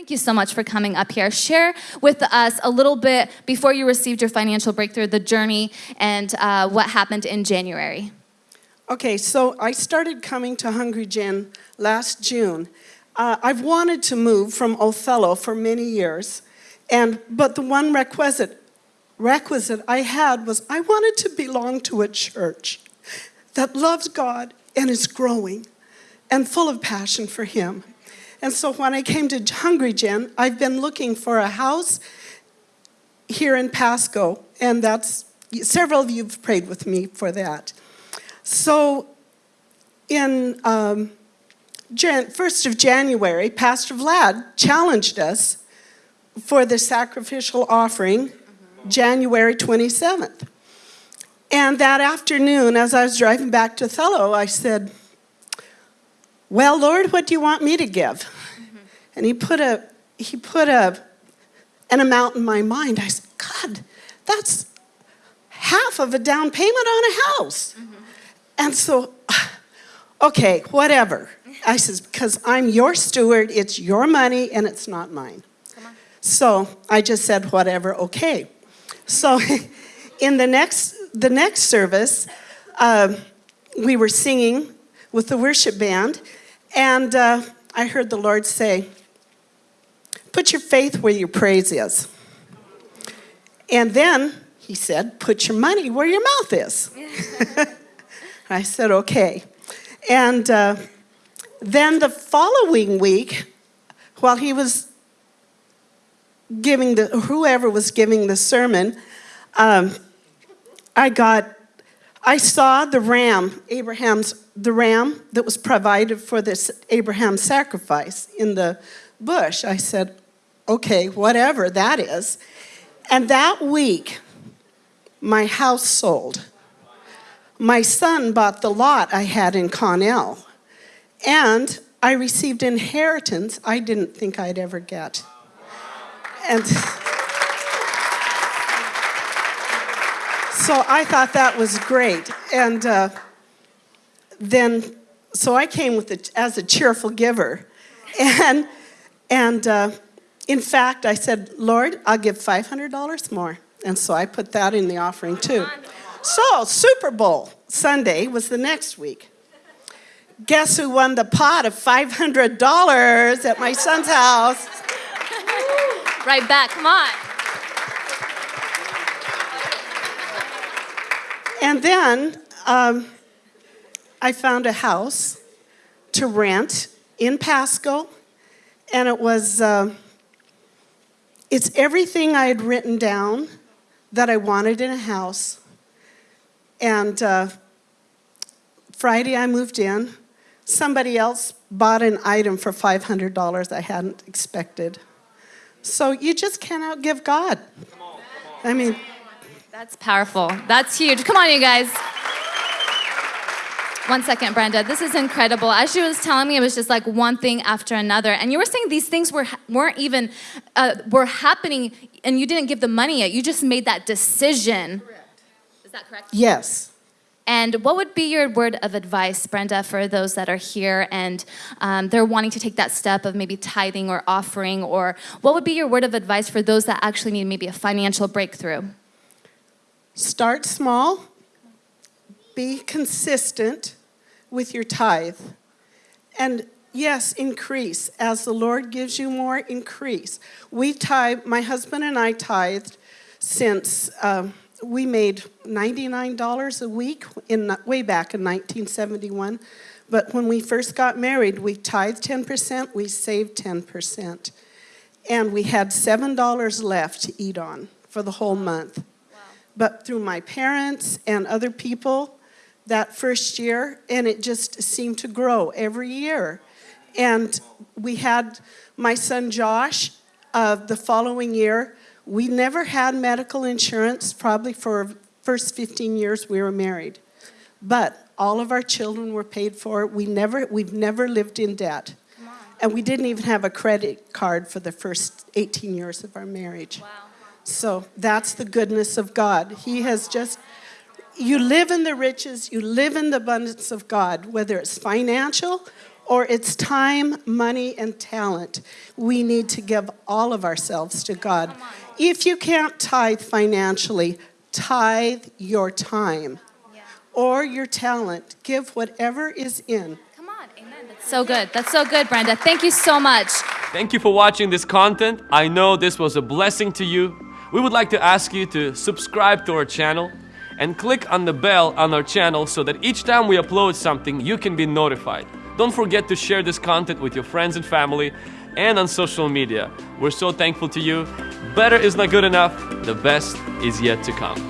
Thank you so much for coming up here. Share with us a little bit before you received your financial breakthrough, the journey and uh, what happened in January. Okay, so I started coming to Hungry Gen last June. Uh, I've wanted to move from Othello for many years, and but the one requisite requisite I had was I wanted to belong to a church that loves God and is growing and full of passion for Him. And so when I came to Hungry Gen, I've been looking for a house here in Pasco, and that's, several of you have prayed with me for that. So in um, Jan 1st of January, Pastor Vlad challenged us for the sacrificial offering January 27th. And that afternoon, as I was driving back to Othello, I said, well, Lord, what do you want me to give? And he put a, he put a, an amount in my mind. I said, God, that's half of a down payment on a house. Mm -hmm. And so, okay, whatever. I says, because I'm your steward, it's your money and it's not mine. So I just said, whatever, okay. So in the next, the next service, uh, we were singing with the worship band and uh, I heard the Lord say, put your faith where your praise is. And then he said, put your money where your mouth is. I said, okay. And uh, then the following week, while he was giving the, whoever was giving the sermon, um, I got, I saw the ram, Abraham's the ram that was provided for this Abraham sacrifice in the bush. I said, okay, whatever that is. And that week, my house sold. My son bought the lot I had in Connell. And I received inheritance I didn't think I'd ever get. And so I thought that was great. And uh, then, so I came with it as a cheerful giver. And, and uh, in fact, I said, Lord, I'll give $500 more. And so I put that in the offering too. So Super Bowl Sunday was the next week. Guess who won the pot of $500 at my son's house? Right back, come on. And then um, I found a house to rent in Pasco, and it was, uh, it's everything I had written down that I wanted in a house. And uh, Friday I moved in. Somebody else bought an item for $500 I hadn't expected. So you just can't outgive God. Come on, come on. I mean, that's powerful. That's huge. Come on, you guys. One second, Brenda. This is incredible. As she was telling me, it was just like one thing after another. And you were saying these things were, weren't even, uh, were happening and you didn't give the money yet. You just made that decision. Correct. Is that correct? Yes. And what would be your word of advice, Brenda, for those that are here and um, they're wanting to take that step of maybe tithing or offering, or what would be your word of advice for those that actually need maybe a financial breakthrough? Start small, be consistent, with your tithe. And yes, increase. As the Lord gives you more, increase. We tithe, my husband and I tithed since um, we made $99 a week in way back in 1971. But when we first got married, we tithed 10%, we saved 10%. And we had $7 left to eat on for the whole month. Wow. But through my parents and other people, that first year, and it just seemed to grow every year. And we had my son Josh uh, the following year. We never had medical insurance, probably for first 15 years we were married. But all of our children were paid for. We never, we've never lived in debt. And we didn't even have a credit card for the first 18 years of our marriage. Wow. So that's the goodness of God. He has just you live in the riches, you live in the abundance of God, whether it's financial or it's time, money, and talent, we need to give all of ourselves to God. If you can't tithe financially, tithe your time Yeah. or your talent. Give whatever is in. Come on, amen. That's so good. That's so good, Brenda. Thank you so much. Thank you for watching this content. I know this was a blessing to you. We would like to ask you to subscribe to our channel and click on the bell on our channel so that each time we upload something, you can be notified. Don't forget to share this content with your friends and family and on social media. We're so thankful to you. Better is not good enough, the best is yet to come.